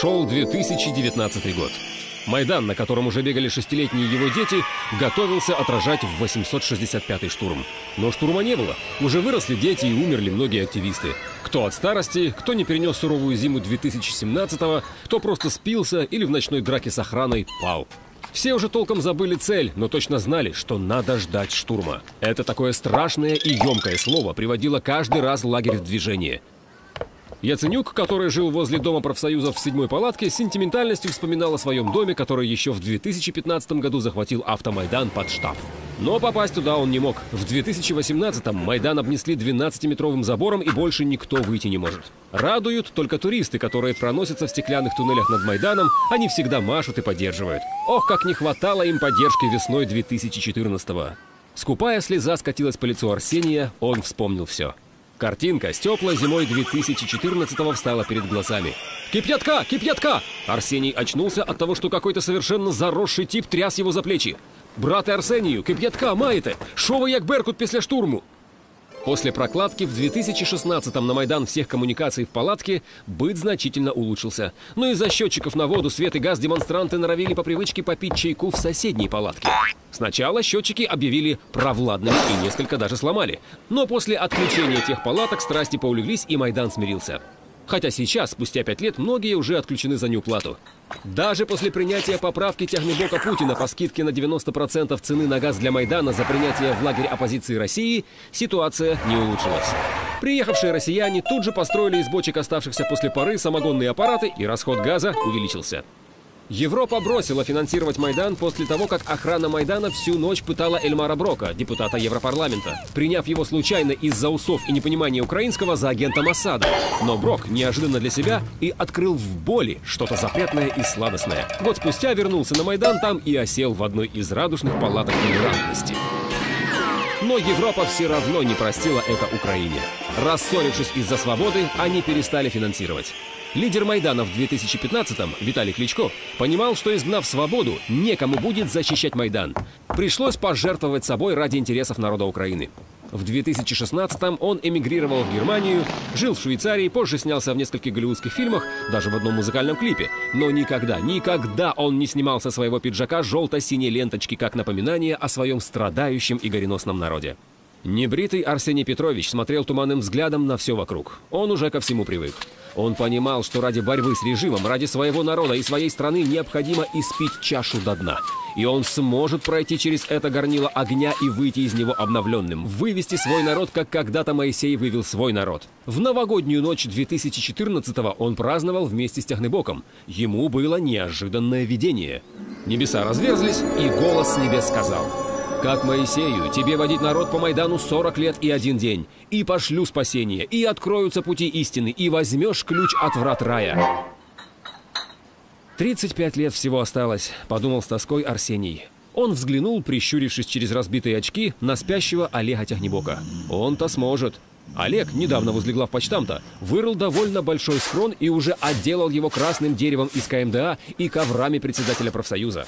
Шел 2019 год. Майдан, на котором уже бегали шестилетние его дети, готовился отражать в 865-й штурм. Но штурма не было. Уже выросли дети и умерли многие активисты. Кто от старости, кто не перенес суровую зиму 2017-го, кто просто спился или в ночной драке с охраной пал. Все уже толком забыли цель, но точно знали, что надо ждать штурма. Это такое страшное и емкое слово приводило каждый раз лагерь в движение. Яценюк, который жил возле Дома профсоюзов в седьмой палатке, сентиментальностью вспоминал о своем доме, который еще в 2015 году захватил автомайдан под штаб. Но попасть туда он не мог. В 2018-м Майдан обнесли 12-метровым забором и больше никто выйти не может. Радуют только туристы, которые проносятся в стеклянных туннелях над Майданом, они всегда машут и поддерживают. Ох, как не хватало им поддержки весной 2014-го. Скупая слеза скатилась по лицу Арсения, он вспомнил все. Картинка с теплой зимой 2014-го встала перед глазами. «Кипятка! Кипятка!» Арсений очнулся от того, что какой-то совершенно заросший тип тряс его за плечи. «Брате Арсенію, кип'ятка маєте? Що ви як Беркут після штурму?» После прокладки в 2016-м на Майдан всех коммуникаций в палатке быт значительно улучшился. Но из-за счетчиков на воду, свет и газ демонстранты норовили по привычке попить чайку в соседней палатке. Сначала счетчики объявили провладными и несколько даже сломали. Но после отключения тех палаток страсти поулеглись и Майдан смирился. Хотя сейчас, спустя пять лет, многие уже отключены за неуплату. Даже после принятия поправки тягнебока Путина по скидке на 90% цены на газ для Майдана за принятие в лагерь оппозиции России, ситуация не улучшилась. Приехавшие россияне тут же построили из бочек оставшихся после поры самогонные аппараты, и расход газа увеличился. Европа бросила финансировать Майдан после того, как охрана Майдана всю ночь пытала Эльмара Брока, депутата Европарламента, приняв его случайно из-за усов и непонимания украинского за агента Массада. Но Брок неожиданно для себя и открыл в боли что-то запретное и сладостное. Год спустя вернулся на Майдан там и осел в одной из радужных палаток толерантности. Но Европа все равно не простила это Украине. Рассорившись из-за свободы, они перестали финансировать. Лидер Майдана в 2015-м, Виталий Кличко, понимал, что изгнав свободу, некому будет защищать Майдан. Пришлось пожертвовать собой ради интересов народа Украины. В 2016-м он эмигрировал в Германию, жил в Швейцарии, позже снялся в нескольких голливудских фильмах, даже в одном музыкальном клипе. Но никогда, никогда он не снимал со своего пиджака желто-синей ленточки как напоминание о своем страдающем и гореносном народе. Небритый Арсений Петрович смотрел туманным взглядом на все вокруг. Он уже ко всему привык. Он понимал, что ради борьбы с режимом, ради своего народа и своей страны необходимо испить чашу до дна. И он сможет пройти через это горнило огня и выйти из него обновленным, вывести свой народ, как когда-то Моисей вывел свой народ. В новогоднюю ночь 2014-го он праздновал вместе с Тягнебоком. Ему было неожиданное видение. Небеса разверзлись, и голос с небес сказал – как Моисею, тебе водить народ по Майдану 40 лет и один день. И пошлю спасение, и откроются пути истины, и возьмешь ключ от врат рая. 35 лет всего осталось, подумал с тоской Арсений. Он взглянул, прищурившись через разбитые очки, на спящего Олега Тягнебока. Он-то сможет. Олег, недавно возле главпочтамта, вырыл довольно большой схрон и уже отделал его красным деревом из КМДА и коврами председателя профсоюза.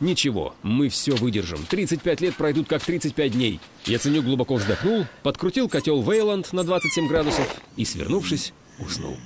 Ничего, мы все выдержим. 35 лет пройдут как 35 дней. Яценюк глубоко вздохнул, подкрутил котел Вейланд на 27 градусов и, свернувшись, уснул.